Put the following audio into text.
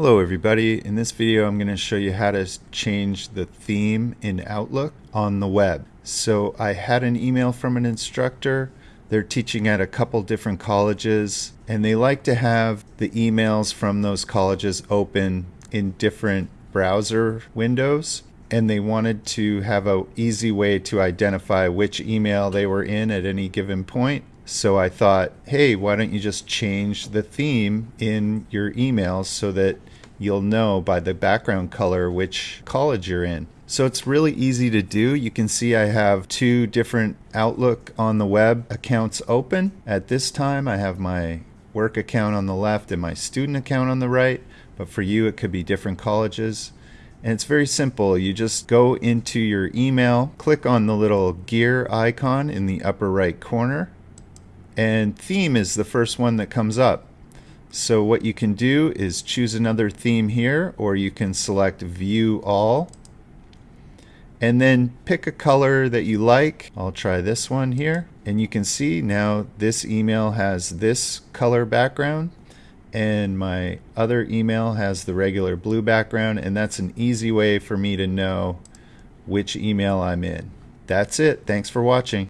Hello everybody. In this video I'm going to show you how to change the theme in Outlook on the web. So I had an email from an instructor. They're teaching at a couple different colleges and they like to have the emails from those colleges open in different browser windows and they wanted to have a easy way to identify which email they were in at any given point. So I thought, hey, why don't you just change the theme in your emails so that you'll know by the background color which college you're in. So it's really easy to do. You can see I have two different Outlook on the web accounts open. At this time I have my work account on the left and my student account on the right, but for you it could be different colleges. And it's very simple. You just go into your email, click on the little gear icon in the upper right corner, and theme is the first one that comes up. So what you can do is choose another theme here or you can select view all and then pick a color that you like. I'll try this one here and you can see now this email has this color background and my other email has the regular blue background and that's an easy way for me to know which email I'm in. That's it. Thanks for watching.